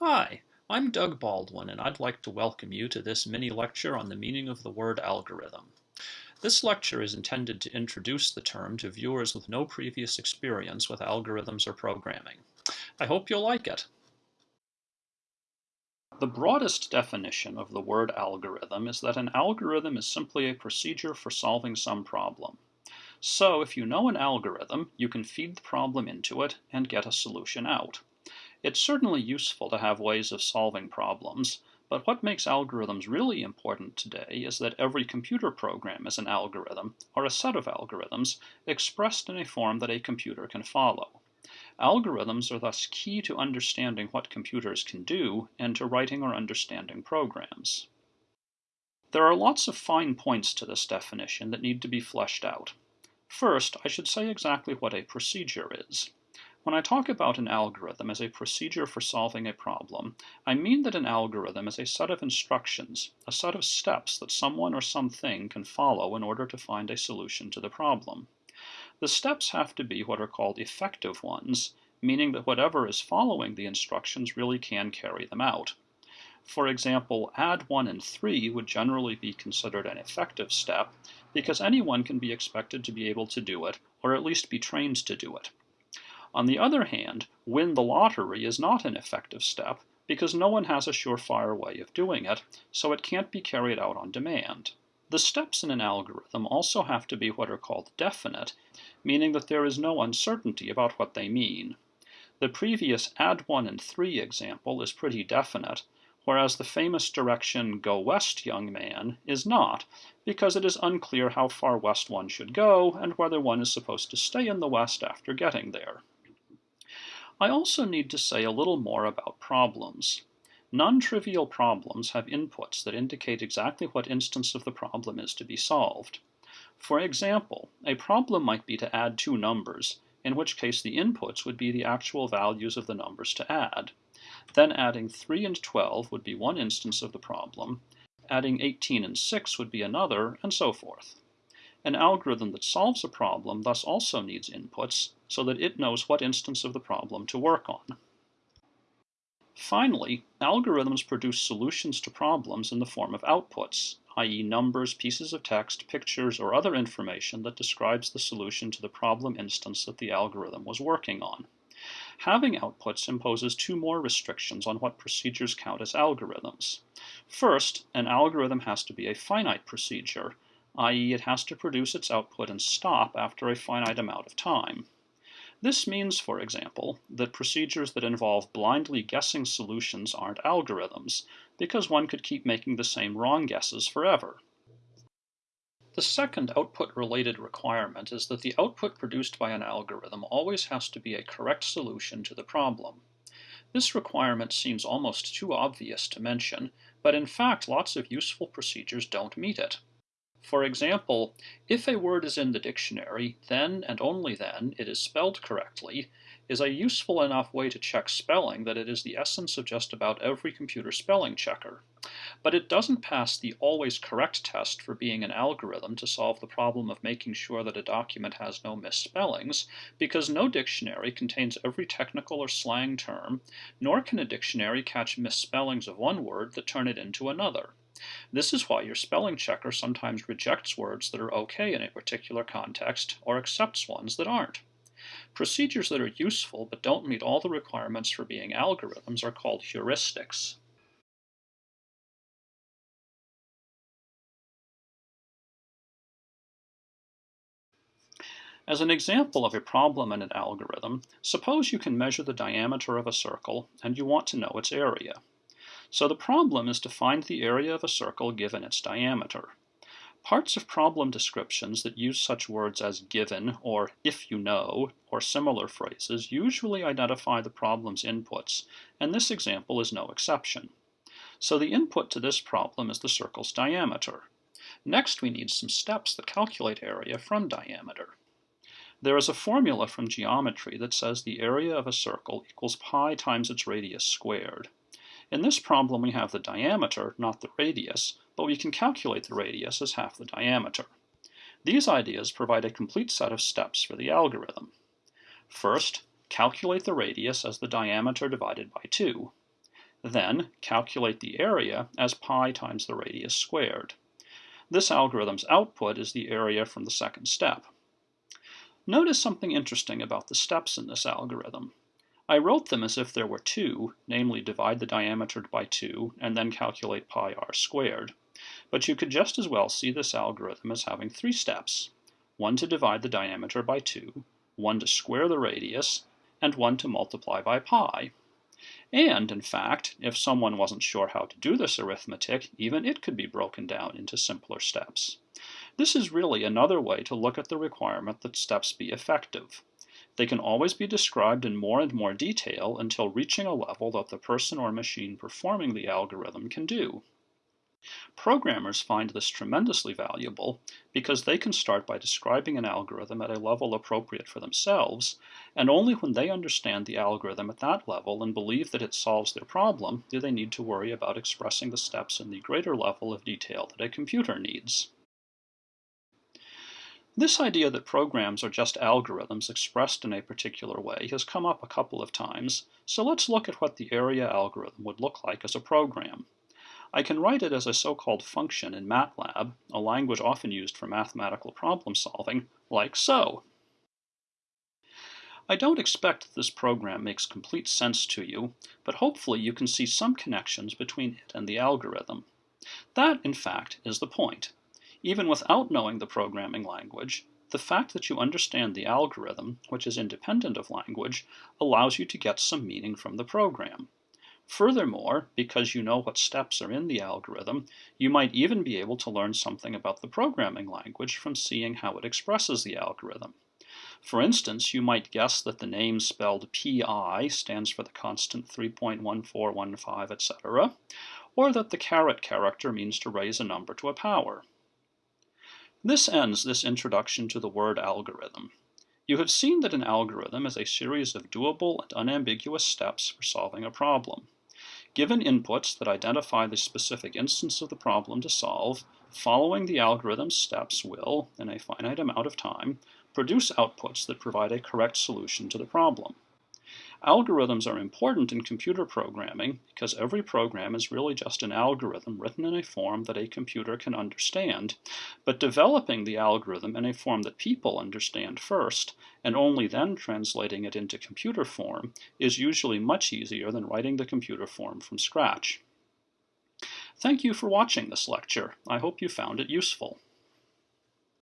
Hi, I'm Doug Baldwin and I'd like to welcome you to this mini lecture on the meaning of the word algorithm. This lecture is intended to introduce the term to viewers with no previous experience with algorithms or programming. I hope you'll like it. The broadest definition of the word algorithm is that an algorithm is simply a procedure for solving some problem. So if you know an algorithm, you can feed the problem into it and get a solution out. It's certainly useful to have ways of solving problems, but what makes algorithms really important today is that every computer program is an algorithm, or a set of algorithms, expressed in a form that a computer can follow. Algorithms are thus key to understanding what computers can do and to writing or understanding programs. There are lots of fine points to this definition that need to be fleshed out. First, I should say exactly what a procedure is. When I talk about an algorithm as a procedure for solving a problem, I mean that an algorithm is a set of instructions, a set of steps that someone or something can follow in order to find a solution to the problem. The steps have to be what are called effective ones, meaning that whatever is following the instructions really can carry them out. For example, add 1 and 3 would generally be considered an effective step because anyone can be expected to be able to do it, or at least be trained to do it. On the other hand, win the lottery is not an effective step because no one has a surefire way of doing it, so it can't be carried out on demand. The steps in an algorithm also have to be what are called definite, meaning that there is no uncertainty about what they mean. The previous add 1 and 3 example is pretty definite, whereas the famous direction go west young man is not, because it is unclear how far west one should go and whether one is supposed to stay in the west after getting there. I also need to say a little more about problems. Non-trivial problems have inputs that indicate exactly what instance of the problem is to be solved. For example, a problem might be to add two numbers, in which case the inputs would be the actual values of the numbers to add. Then adding 3 and 12 would be one instance of the problem, adding 18 and 6 would be another, and so forth. An algorithm that solves a problem thus also needs inputs, so that it knows what instance of the problem to work on. Finally, algorithms produce solutions to problems in the form of outputs, i.e. numbers, pieces of text, pictures, or other information that describes the solution to the problem instance that the algorithm was working on. Having outputs imposes two more restrictions on what procedures count as algorithms. First, an algorithm has to be a finite procedure, i.e. it has to produce its output and stop after a finite amount of time. This means, for example, that procedures that involve blindly guessing solutions aren't algorithms, because one could keep making the same wrong guesses forever. The second output-related requirement is that the output produced by an algorithm always has to be a correct solution to the problem. This requirement seems almost too obvious to mention, but in fact lots of useful procedures don't meet it. For example, if a word is in the dictionary, then and only then it is spelled correctly is a useful enough way to check spelling that it is the essence of just about every computer spelling checker. But it doesn't pass the always correct test for being an algorithm to solve the problem of making sure that a document has no misspellings, because no dictionary contains every technical or slang term, nor can a dictionary catch misspellings of one word that turn it into another. This is why your spelling checker sometimes rejects words that are okay in a particular context or accepts ones that aren't. Procedures that are useful but don't meet all the requirements for being algorithms are called heuristics. As an example of a problem in an algorithm, suppose you can measure the diameter of a circle and you want to know its area. So the problem is to find the area of a circle given its diameter. Parts of problem descriptions that use such words as given or if you know or similar phrases usually identify the problem's inputs, and this example is no exception. So the input to this problem is the circle's diameter. Next we need some steps that calculate area from diameter. There is a formula from geometry that says the area of a circle equals pi times its radius squared. In this problem we have the diameter, not the radius, but we can calculate the radius as half the diameter. These ideas provide a complete set of steps for the algorithm. First, calculate the radius as the diameter divided by 2. Then calculate the area as pi times the radius squared. This algorithm's output is the area from the second step. Notice something interesting about the steps in this algorithm. I wrote them as if there were two, namely divide the diameter by 2 and then calculate pi r squared. But you could just as well see this algorithm as having three steps. One to divide the diameter by 2, one to square the radius, and one to multiply by pi. And, in fact, if someone wasn't sure how to do this arithmetic, even it could be broken down into simpler steps. This is really another way to look at the requirement that steps be effective. They can always be described in more and more detail until reaching a level that the person or machine performing the algorithm can do. Programmers find this tremendously valuable because they can start by describing an algorithm at a level appropriate for themselves, and only when they understand the algorithm at that level and believe that it solves their problem do they need to worry about expressing the steps in the greater level of detail that a computer needs. This idea that programs are just algorithms expressed in a particular way has come up a couple of times, so let's look at what the area algorithm would look like as a program. I can write it as a so-called function in MATLAB, a language often used for mathematical problem solving, like so. I don't expect that this program makes complete sense to you, but hopefully you can see some connections between it and the algorithm. That, in fact, is the point. Even without knowing the programming language, the fact that you understand the algorithm, which is independent of language, allows you to get some meaning from the program. Furthermore, because you know what steps are in the algorithm, you might even be able to learn something about the programming language from seeing how it expresses the algorithm. For instance, you might guess that the name spelled pi stands for the constant 3.1415, etc., or that the caret character means to raise a number to a power. This ends this introduction to the word algorithm. You have seen that an algorithm is a series of doable and unambiguous steps for solving a problem. Given inputs that identify the specific instance of the problem to solve, following the algorithm's steps will, in a finite amount of time, produce outputs that provide a correct solution to the problem. Algorithms are important in computer programming because every program is really just an algorithm written in a form that a computer can understand, but developing the algorithm in a form that people understand first, and only then translating it into computer form, is usually much easier than writing the computer form from scratch. Thank you for watching this lecture. I hope you found it useful.